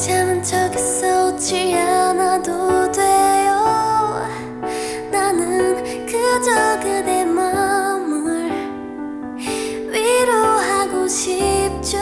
괜찮은 척했어 웃지 않아도 돼요. 나는 그저 그대 마음을 위로하고 싶죠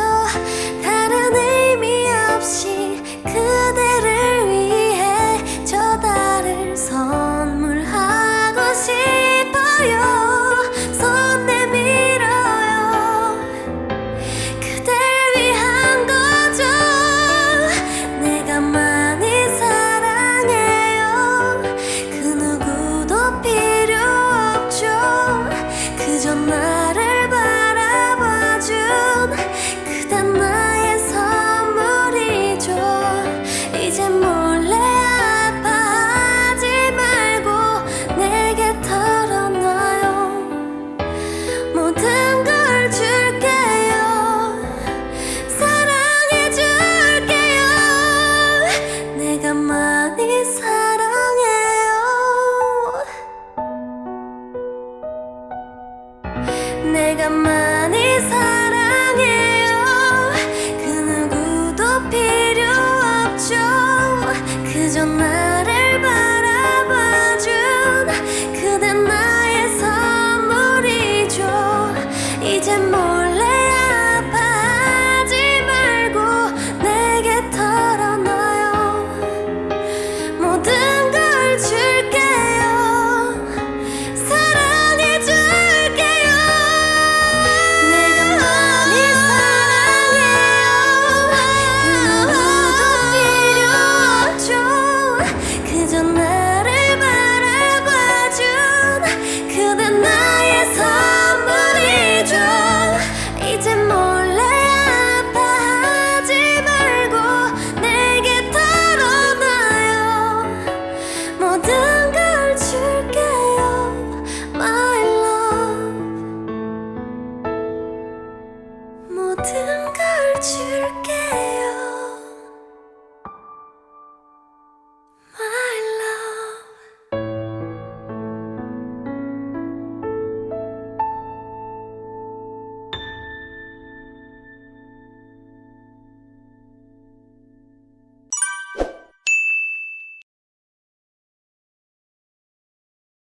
내가 많이 사랑해요. 그 누구도 필요 없죠. 그저 나